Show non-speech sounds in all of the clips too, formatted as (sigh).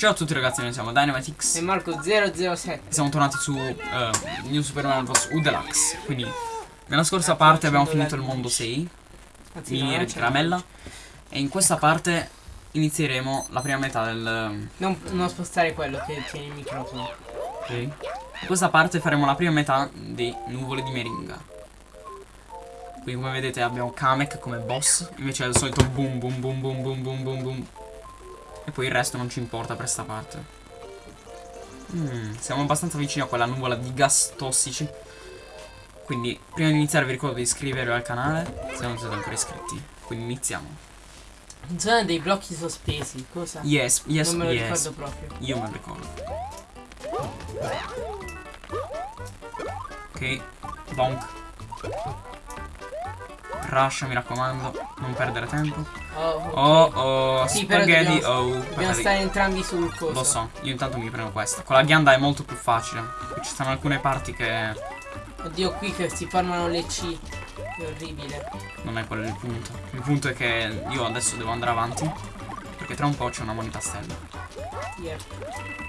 Ciao a tutti ragazzi, noi siamo Dynamitix e Marco007 Siamo tornati su uh, New Super Mario Bros. U Deluxe. Quindi nella scorsa parte abbiamo finito il mondo 6 Anzi, Miniere di caramella. E in questa parte inizieremo la prima metà del... Non, non spostare quello che tiene il microfono. Ok. In questa parte faremo la prima metà di Nuvole di Meringa. Quindi come vedete abbiamo Kamek come boss Invece è il solito boom boom boom boom boom boom boom boom e poi il resto non ci importa per sta parte. Mm, siamo abbastanza vicini a quella nuvola di gas tossici. Quindi, prima di iniziare vi ricordo di iscrivervi al canale se non siete ancora iscritti. Quindi iniziamo. Zona dei blocchi sospesi, cosa? Yes, yes, non me lo yes. ricordo proprio. Io me lo ricordo. Ok, bonk. Rush, mi raccomando, non perdere tempo. Oh. Oh, oh, Sì, spaghetti, dobbiamo- oh. Dobbiamo guardate- stare entrambi sul coso. Lo so, io intanto mi prendo questa. Con la ghianda è molto più facile. Qui ci stanno alcune parti che Oddio, qui che si formano le C. È orribile. non è quello il punto. Il punto è che io adesso devo andare avanti. Perché tra un po' c'è una moneta stella. Yeah.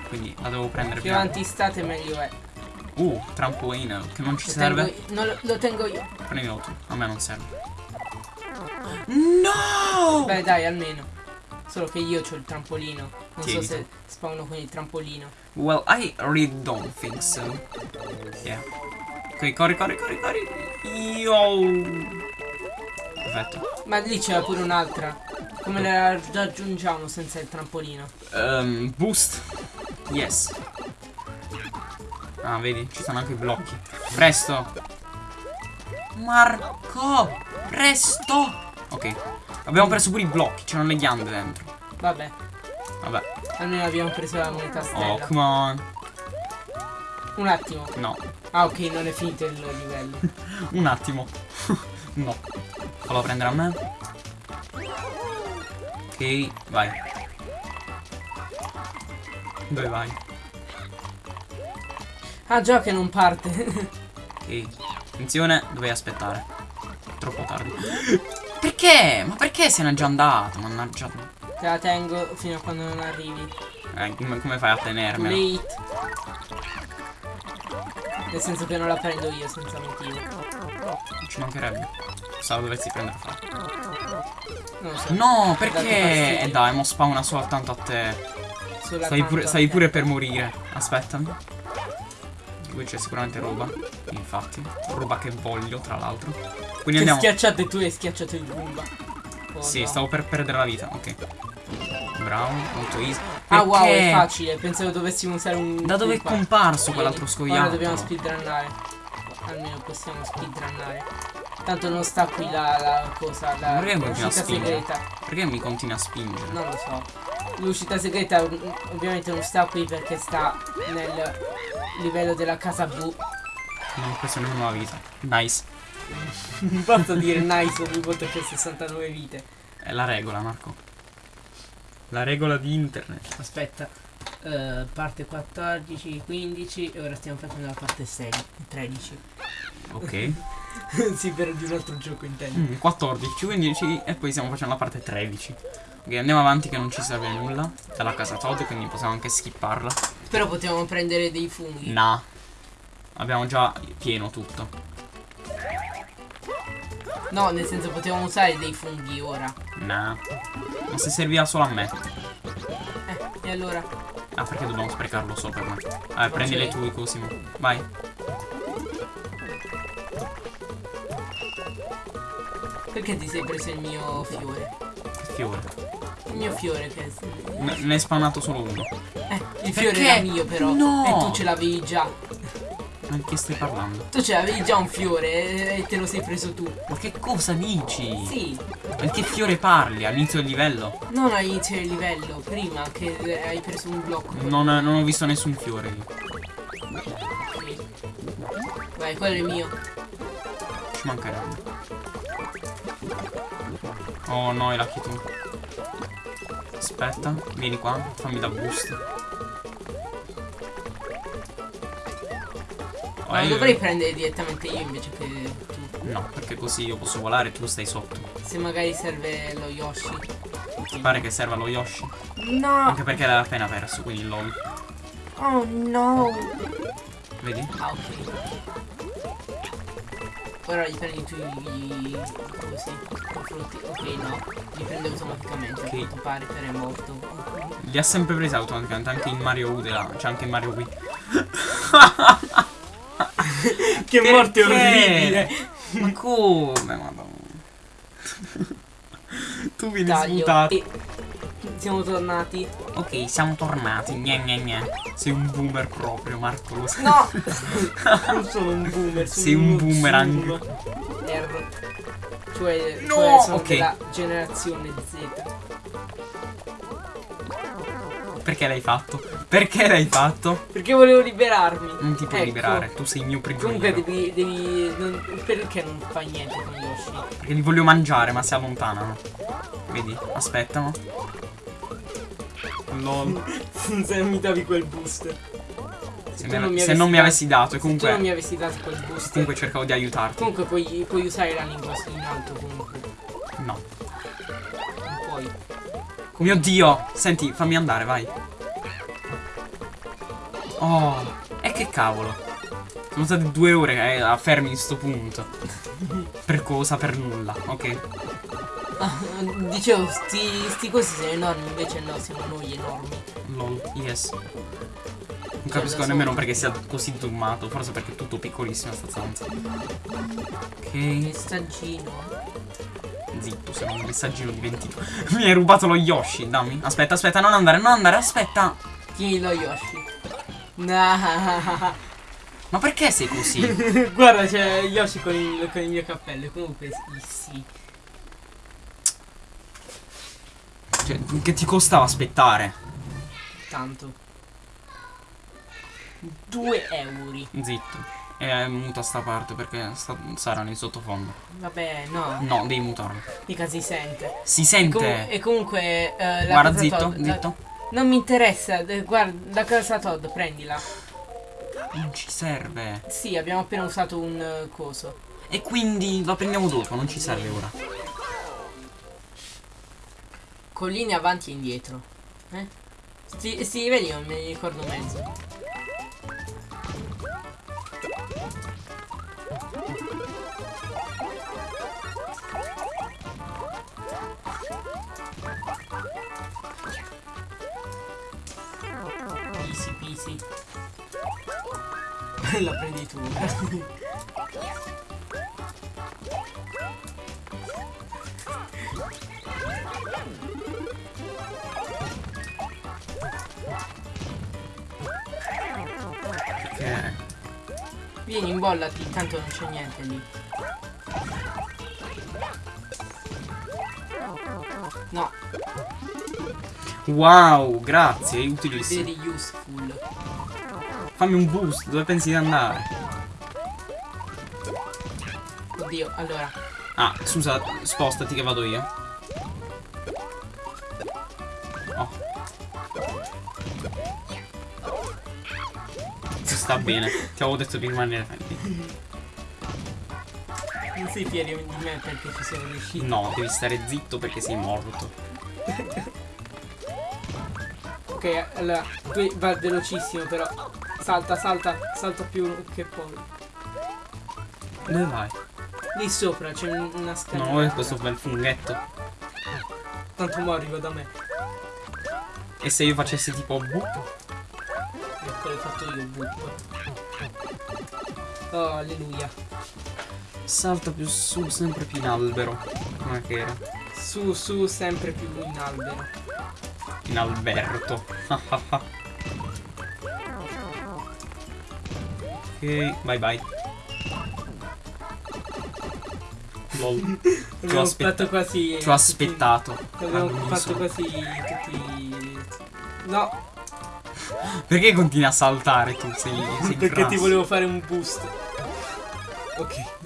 Quindi la devo prendere Più prima. avanti state meglio è. Uh, trampolino, che non ci Lo serve. tengo non lo, lo tengo io. Prendilo tu, a me non serve. No! Beh dai, almeno. Solo che io ho il trampolino. Non Tieni so se spawno con il trampolino. Well, I really don't think so. Yeah. Ok, corri, corri, corri, corri. Yo. Perfetto. Ma lì c'era pure un'altra. Come la raggiungiamo senza il trampolino? Um, boost. Yes. Ah, vedi, ci sono anche i blocchi. Presto. Marco, presto. Ok. Abbiamo preso pure i blocchi, c'erano le ghiande dentro. Vabbè, Vabbè. almeno abbiamo preso la moneta Oh, stella. come on. Un attimo. No, Ah, ok, non è finito il livello. (laughs) un attimo. (laughs) no. Fallo prendere a me. Ok, vai. Dove vai? Ah, già che non parte. Ok. Attenzione, dovevi aspettare. Troppo tardi. (laughs) Perché? Ma perché se n'è già andato? Mannaggia. Te la tengo fino a quando non arrivi. Eh, come, come fai a tenermela? late. Nel senso che non la prendo io senza motivo. Non ci mancherebbe. La dovessi prendere a fare. Non lo so. No, perché? E dai, mo spawna soltanto a te. Stai pure, stai pure per morire. Aspettami. Qui c'è sicuramente roba. Infatti. Roba che voglio, tra l'altro. Quindi Ti andiamo. schiacciate tu e schiacciato il Goomba. Oh, Sì, no. stavo per perdere la vita. Ok. Bravo, molto easy. Ah wow, è Perché? facile. Pensavo dovessimo usare un. Da dove è comparso quell'altro Ora scoiattolo? dobbiamo speedrunnare. Almeno possiamo speedrunnare. Tanto non sta qui la, la cosa, la Perché continua l'uscita segreta. Perché mi continui a spingere? Non lo so. L'uscita segreta ovviamente non sta qui perché sta nel livello della casa blu. Non ho preso nemmeno la vita. Nice. Non posso dire nice ogni volta che ho 69 vite. È la regola, Marco. La regola di internet. Aspetta. eh, parte 14, 15 e ora stiamo facendo la parte 6, 13. Ok. (laughs) sì, per di un altro gioco intendo. Mm, 14, 15 e poi stiamo facendo la parte 13. Ok, andiamo avanti che non ci serve nulla. Dalla casa Todd, quindi possiamo anche skipparla. Però potevamo prendere dei funghi. Nah. Abbiamo già pieno tutto. No, nel senso potevamo usare dei funghi ora. Nah. Ma se serviva solo a me. Eh, e allora? Ah, perché dobbiamo sprecarlo per me? Eh, prendi le tue Cosimo. Vai. Perché ti sei preso il mio fiore? Che fiore. Mio fiore che... Ne ne è spawnato solo uno. Eh, il fiore Perché? era mio però. No! E tu ce l'avevi già. Ma di che stai parlando? Tu ce l'avevi già un fiore e te lo sei preso tu. Ma che cosa dici? Sì, Ma di che fiore parli? All'inizio del livello? non all'inizio del livello, prima che eh, hai preso un blocco. Non, non ho visto nessun fiore io. Sì. Vai, quello è mio. Ci mancherebbe. Oh no, è la tu. Aspetta, vieni qua, fammi da boost. Oh, Ma lo io- dovrei prendere direttamente io invece che tu. No, perché così io posso volare e tu stai sotto. se magari serve lo Yoshi. Ti pare che serva lo Yoshi? No! Anche perché l'hai appena perso, quindi lol. Oh no! Vedi? Ah, ok. Ora li prendi tu i... così, i frutti. Ok, no. Li prende automaticamente, Ok. a quanto pare, per è morto. Li ha sempre presi automaticamente, anche in Mario U della... C'è anche in Mario Wii. (laughs) che morte orribile! Ma come, madonna. tu vieni Taglio. sputato. E siamo tornati. Ok, siamo tornati. Gne gne gne. Sei un boomer proprio, Marco, lo sai. No! (laughs) non sono un boomer, sono Sei un boomerang. R. Cioè, No, cioè sono ok. della generazione Z. Perché l'hai fatto? Perché l'hai fatto? Perché volevo liberarmi. Non ti puoi Ecco. liberare, tu sei il mio Comunque prigioniero. devi. devi non- perché non fai niente con Yoshi? Perché li voglio mangiare, ma si allontanano. Vedi? Aspettano. (laughs) Se non mi davi quel boost. Se, me- non mi se avessi non mi dato- avessi dato, e Se non mi comunque, avessi dato quel boost. comunque cercavo di aiutarti. Comunque puoi, puoi usare la lingua in alto comunque. No. Non puoi. Mio dio! Senti, fammi andare, vai. Oh, e che cavolo. Sono state due ore eh, a fermi in sto punto. (laughs) Per cosa? Per nulla. Ok. Ah, dicevo, sti, sti cosi sono enormi, invece no, siamo noi enormi. Lol. Yes. Non Cioè, capisco nemmeno perché sia così zoomato. Forse perché è tutto piccolissimo sta stanza. Ok. Messaggino. Zitto, se non un messaggino dimentico. (laughs) Mi hai rubato lo Yoshi, dammi. Aspetta, aspetta, non andare, non andare, aspetta. Tieni lo Yoshi. Nah. Ma perché sei così? (laughs) Guarda, c'è Yoshi con il, con il mio cappello. Comunque sì, sì. Cioè, che ti costava aspettare? Tanto. 2 euro. Zitto. E muta sta parte perché sta, saranno in sottofondo. Vabbè, no. No, devi mutarlo. Mica si sente. Si E, sente. e comunque eh, la Guarda, zitto, Todd- la- zitto. non mi interessa. eh, Guarda, la casa Todd, prendila. Non ci serve. Sì, abbiamo appena usato un eh, coso. E quindi lo prendiamo dopo, non ci serve ora. Colline avanti e indietro. Eh? Sti, sti livelli non me li ricordo mezzo. Easy peasy. (laughs) La prendi tu. (laughs) Perché. Vieni, imbollati, intanto non c'è niente lì. No, Wow, grazie, è utilissimo. very useful. Fammi un boost, dove pensi di andare? Oddio, allora. Ah, scusa, spostati che vado io. Sta bene, ti avevo detto di rimanere fermi. Non sei fieri di me perché ci siamo riusciti. No, devi stare zitto perché sei morto. Ok, allora, tu va velocissimo però. Salta, salta, salta più che poi. Dove vai? Lì sopra c'è un- una scala. No, è questo bel funghetto. Tanto mo arriva da me. E se io facessi tipo? Ecco, l'ho fatto io, buco. Oh, alleluia. Salta più su, sempre più in albero. Come che era? Su, su, sempre più in albero. In Alberto. (laughs) ok, bye bye. Lol. Abbiamo aspetta- fatto quasi. Ci ho aspettato. Abbiamo fatto quasi tutti. No, Perché continui a saltare tu? Sei, sei perché ti grasso. volevo fare un boost. Ok.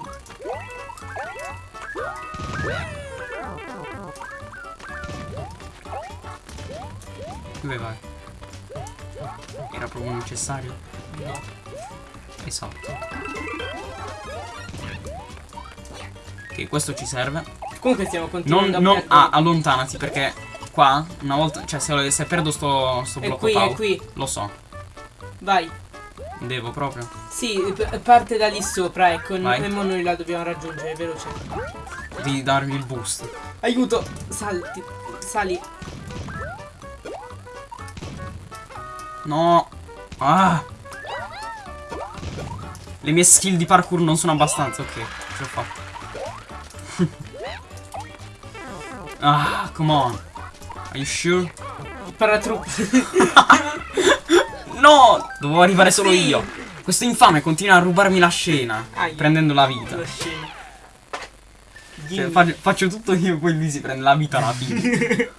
Dove vai? Era proprio necessario? No. Esatto. Ok, questo ci serve. Comunque stiamo continuando non, a ah, allontanati perché qua, una volta, cioè se, se perdo sto, sto È blocco qui, è qui. lo so, Vai. devo proprio. Sì, parte da lì sopra, ecco. Vai. Mo noi la dobbiamo raggiungere, veloce. Di darvi il boost. Aiuto! Salti. Sali. No. Ah. Le mie skill di parkour non sono abbastanza, ok. Ce l'ho fatta. (laughs) ah, come on. Are you sure? Paratruppi. (laughs) No! Dovevo arrivare solo Sì. io. Questo infame continua a rubarmi la scena. Aia. Prendendo la vita. La scena. Cioè, faccio, faccio tutto io, poi lui si prende la vita alla fine. (laughs)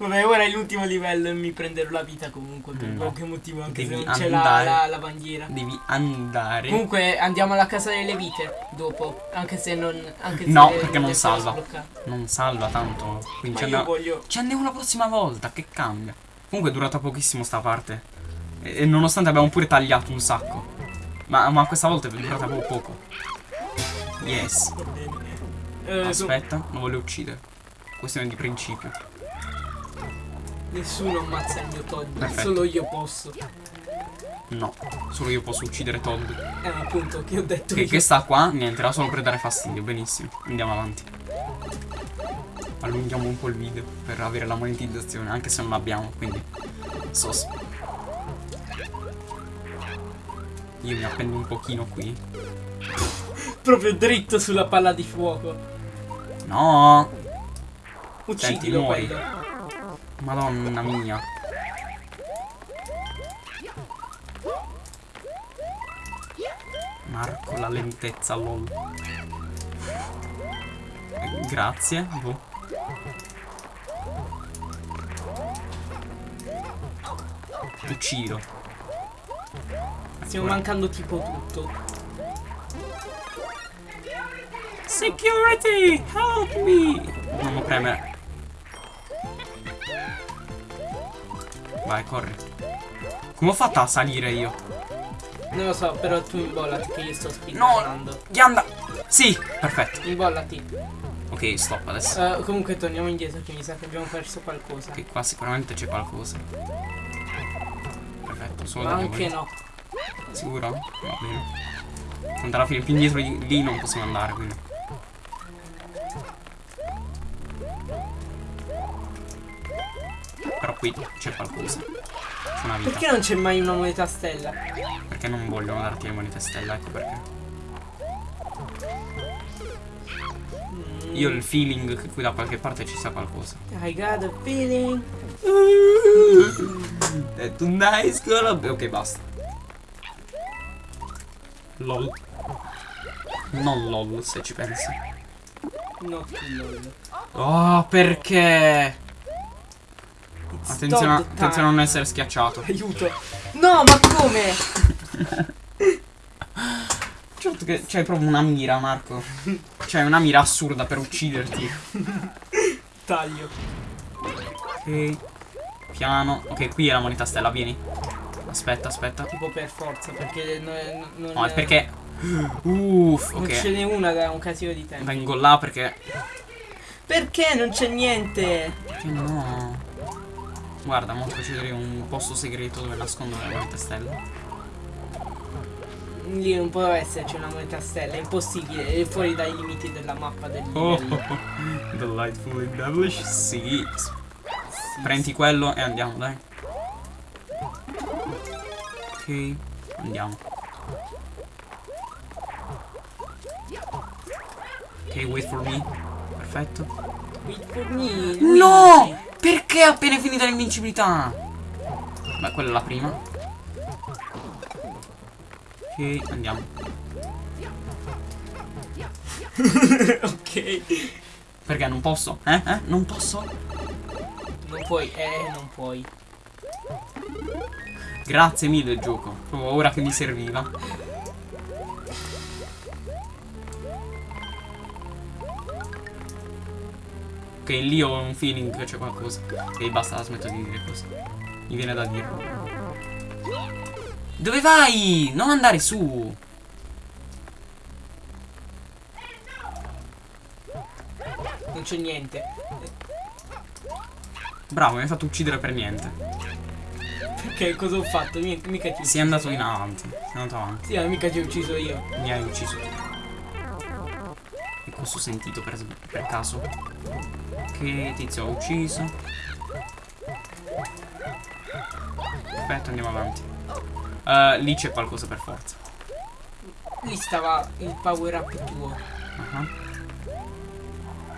Vabbè, ora è l'ultimo livello e mi prenderò la vita comunque per No. qualche motivo, anche Devi se non c'è la, la, la bandiera. Devi andare. Comunque andiamo alla casa delle vite dopo, anche se non... Anche No, se perché non salva. Non salva tanto. Quindi ci io andiamo, voglio... ci andiamo la prossima volta. Che cambia? Comunque è durata pochissimo sta parte. E, e nonostante abbiamo pure tagliato un sacco. Ma, ma questa volta è durata proprio poco. Yes. Eh, Aspetta, non voglio uccidere. Questione di principio. Nessuno ammazza il mio Todd, Perfetto. solo io posso. No, solo io posso uccidere Todd. Eh, appunto, che ho detto Che, io. che sta qua, niente, era solo per dare fastidio. Benissimo, andiamo avanti. Allunghiamo un po' il video per avere la monetizzazione, anche se non l'abbiamo, quindi. Sos. Io mi appendo un pochino qui. (laughs) Proprio dritto sulla palla di fuoco. No! Uccidilo muori. quello. Madonna mia. Marco la lentezza, lol. Eh, Grazie. boh. Ti Uccido. Stiamo mancando tipo tutto. Security, help me! Non lo premere. Vai, corri. Come ho fatto a salire io? Non lo so, però tu imbollati che io sto speedrunnando. Ghianda! Sì, perfetto. Imbollati. Ok, stop adesso. Eh, comunque torniamo indietro che mi sa che abbiamo perso qualcosa. Ok, qua sicuramente c'è qualcosa. Perfetto, solo Ma da anche no. Sicuro? Va bene. Tanto alla fine più indietro di lì non possiamo andare, quindi. Però qui c'è qualcosa. C'è una vita. Perché non c'è mai una moneta stella? Perché non vogliono darti le monete stella, ecco perché. Mm, Io ho il feeling che qui da qualche parte ci sia qualcosa. I got a feeling. Detto nice girl. Ok, basta. LOL. Non LOL, se ci pensi. No, lol. Oh, perché? Attenzione, a- attenzione a non essere schiacciato. Aiuto. No, ma come? Certo che c'hai proprio una mira, Marco. C'hai una mira assurda per ucciderti. Taglio. Ok. Piano. Ok, qui è la moneta stella, vieni. Aspetta, aspetta. Tipo per forza, perché non, non, No, è perché. Uff, Non ce ok. n'è una da un casino di tempo. Vengo là perché. Perché non c'è niente? Perché no? Guarda, mo faccio vedere un posto segreto dove nascondono le monete stelle. Lì non può esserci una moneta stella, è impossibile, è fuori dai limiti della mappa del Oh, livello. delightfully devilish. Sì. Sì, Prendi quello e andiamo, dai. Ok, andiamo. Ok, wait for me. Perfetto. Wait for me, No! Perché appena è finita l'invincibilità? Beh, quella è la prima. Ok, andiamo. (laughs) ok. Perché non posso? Eh? Eh? Non posso? Non puoi, eh, non puoi. Grazie mille gioco. Proprio ora che mi serviva. Ok, lì ho un feeling che c'è qualcosa. Ok, basta, smetto di dire questo. Mi viene da dirlo. Dove vai? Non andare su. non c'è niente. Bravo, mi hai fatto uccidere per niente. Perché cosa ho fatto? Mi- Mica ti Sei andato in avanti. Sei andato avanti. Sì, ma mica ti ho ucciso io. Mi hai ucciso tu. Questo ho sentito per, per caso. Che tizio ho ucciso. Perfetto, andiamo avanti. Eh, lì c'è qualcosa per forza. Lì stava il power up tuo. Ah.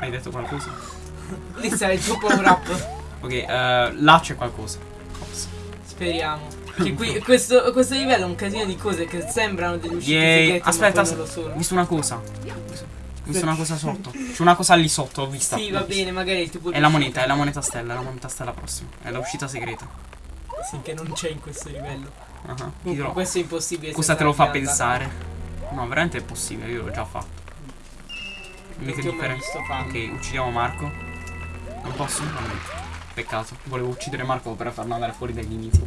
Hai detto qualcosa? (laughs) Lì stava il tuo power up. (laughs) Ok, eh, là c'è qualcosa. Forse. Speriamo. Che qui, (laughs) questo, questo livello è un casino di cose che sembrano delle uscite Yay. segrete, Aspetta, sono. visto una cosa. Visto una cosa sotto. C'è una cosa lì sotto, ho vista. Sì, va bene, magari il tipo di È la moneta, è la moneta stella, è la moneta stella prossima. È l'uscita segreta. Sì, che non c'è in questo livello. Ah, ti Comunque, dirò. questo è impossibile. Cosa te lo fa pensare? No, veramente è possibile, io l'ho già fatto. Non Che ti ho mai differenza? visto. Ok, uccidiamo Marco. Non posso? No, Peccato. Volevo uccidere Marco per farlo andare fuori dai limiti.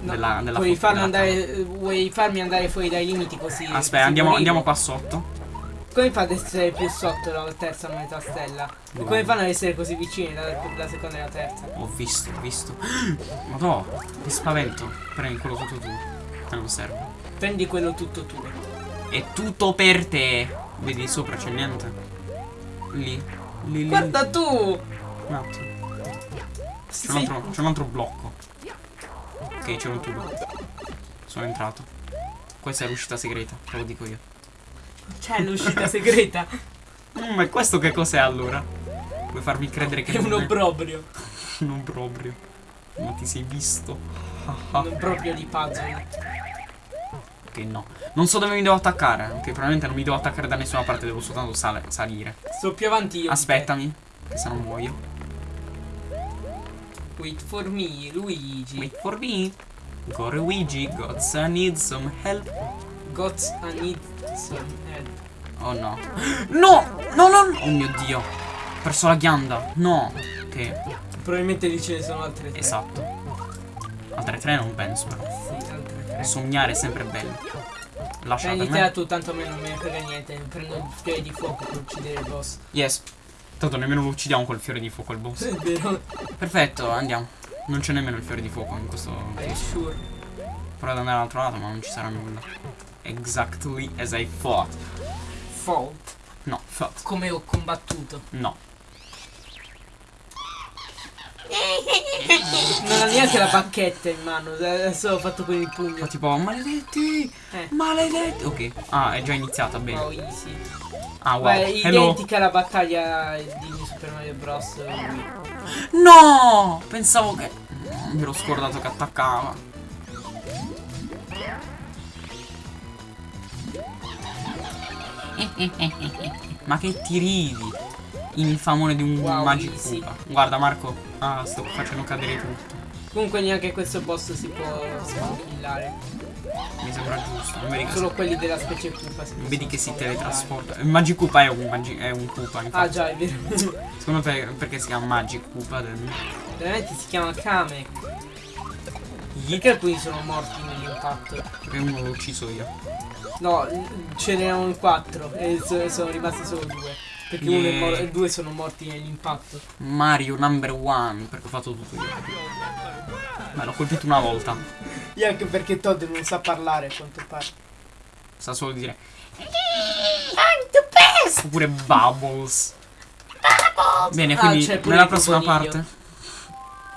No, della- della vuoi, fo- farlo della andare, vuoi farmi andare fuori dai limiti così? Aspetta, andiamo, andiamo qua sotto. Come fa ad essere più sotto la terza moneta stella? E come fanno ad essere così vicini la, la seconda e la terza? Ho visto, ho visto. (gasps) Madò, che spavento. Prendi quello tutto tu. Che non serve. Prendi quello tutto tuo. È tutto per te. Vedi sopra c'è niente. Lì. Lì, lì. Guarda tu! Un attimo. C'è un, altro, c'è un altro blocco. Ok, c'è un tubo. Sono entrato. Questa è l'uscita segreta, te lo dico io. C'è l'uscita segreta. Mm, ma questo che cos'è allora? Vuoi farmi credere che È un obbrobrio. (laughs) un obbrobrio? Ma ti sei visto? (laughs) Un obbrobrio di puzzle. Ok, no. Non so dove mi devo attaccare. Ok, probabilmente non mi devo attaccare da nessuna parte, devo soltanto sale- salire. Sto più avanti io. Aspettami, che se non muoio. Wait for me, Luigi. Wait for me. Go Luigi, gods I need some help. Got a need some help. Oh no. No! No, no! no. Oh mio dio. Ho perso la ghianda. No. Ok, Probabilmente lì ce ne sono altre tre. esatto. Altre tre non penso però. Sì, altre tre. Sognare è sempre bello. Lascia per Prenditela me. tu, tanto a me non ne frega niente. Prendo il fiore di fuoco per uccidere il boss. Yes. Tanto nemmeno lo uccidiamo col fiore di fuoco il boss. È vero? Perfetto, andiamo. Non c'è nemmeno il fiore di fuoco in questo. Sure? Provo ad andare all'altro lato, ma non ci sarà nulla. Exactly as I thought. Fault. No, thought. Come ho combattuto. No. Non ha neanche la bacchetta in mano. Adesso ho fatto con il pugno. tipo, maledetti! Eh. Maledetti! Ok. Ah, è già iniziata, bene. Wow, easy. Ah, wow. Beh, identica alla battaglia di Super Mario Bros. No! Pensavo che. Mi ero scordato che attaccava. (laughs) Ma che ti ridi? Infamone di un Wow, Magic easy. Guarda Marco. Ah, sto facendo cadere tutto. Comunque neanche questo boss si può, si può killare. Mi sembra giusto. Vedi che, Solo quelli della specie Koopa. vedi che si teletrasporta. Il Magic Koopa è un, Magi- è un Koopa. Ah Infatti. già, è vero. (laughs) Secondo me per- perché si chiama Magic Koopa? Veramente si chiama Kamek. Yeet, Perché alcuni sono morti nell'impatto? Perché uno l'ho ucciso io. No, ce n'erano quattro e so- sono rimasti solo due. Perché uno è mor- Yeah. due sono morti nell'impatto. Mario number one. Perché ho fatto tutto io. Ma l'ho colpito una volta. E anche perché Todd non sa parlare a quanto pare. Sa solo dire. I'm the best! Oppure Bubbles. Bene, Ah, quindi pure nella prossima parte.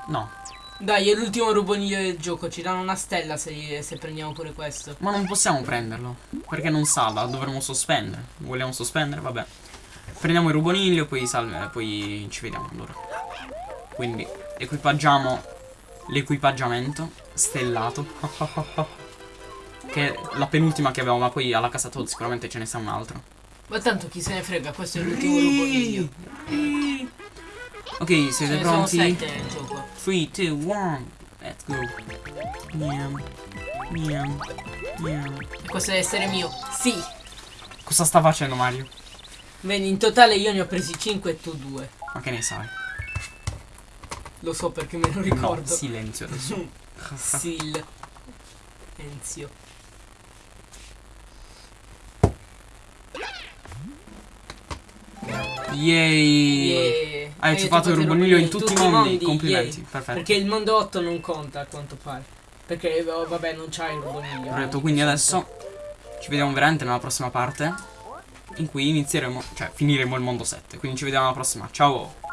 No. Dai, è l'ultimo ruboniglio del gioco. Ci danno una stella se, se prendiamo pure questo. Ma non possiamo prenderlo. Perché non sala, dovremmo sospendere. Vogliamo sospendere? Vabbè. Prendiamo il ruboniglio, poi salve, poi ci vediamo allora. Quindi equipaggiamo l'equipaggiamento stellato. (laughs) che è la penultima che avevamo, ma poi alla casa Todd sicuramente ce ne sta un altro. Ma tanto chi se ne frega, questo è l'ultimo ruboniglio. Ok, siete pronti? sette nel gioco. 3, 2, 1, let's go. Miam, miam, miam. Questo deve essere mio. Sì. Cosa sta facendo Mario? Vedi, in totale io ne ho presi 5 e tu 2. Ma che ne sai? Lo so perché me lo No, ricordo. silenzio adesso. (laughs) Sil. Yay! Yeah. Hai fatto il ruboniglio in tutti i mondi. Complimenti, yay. perfetto. Perché il mondo 8 non conta a quanto pare. Perché oh, vabbè non c'hai il ruboniglio. Corretto, quindi adesso ci vediamo veramente nella prossima parte in cui inizieremo, cioè finiremo il mondo 7. Quindi ci vediamo alla prossima. Ciao!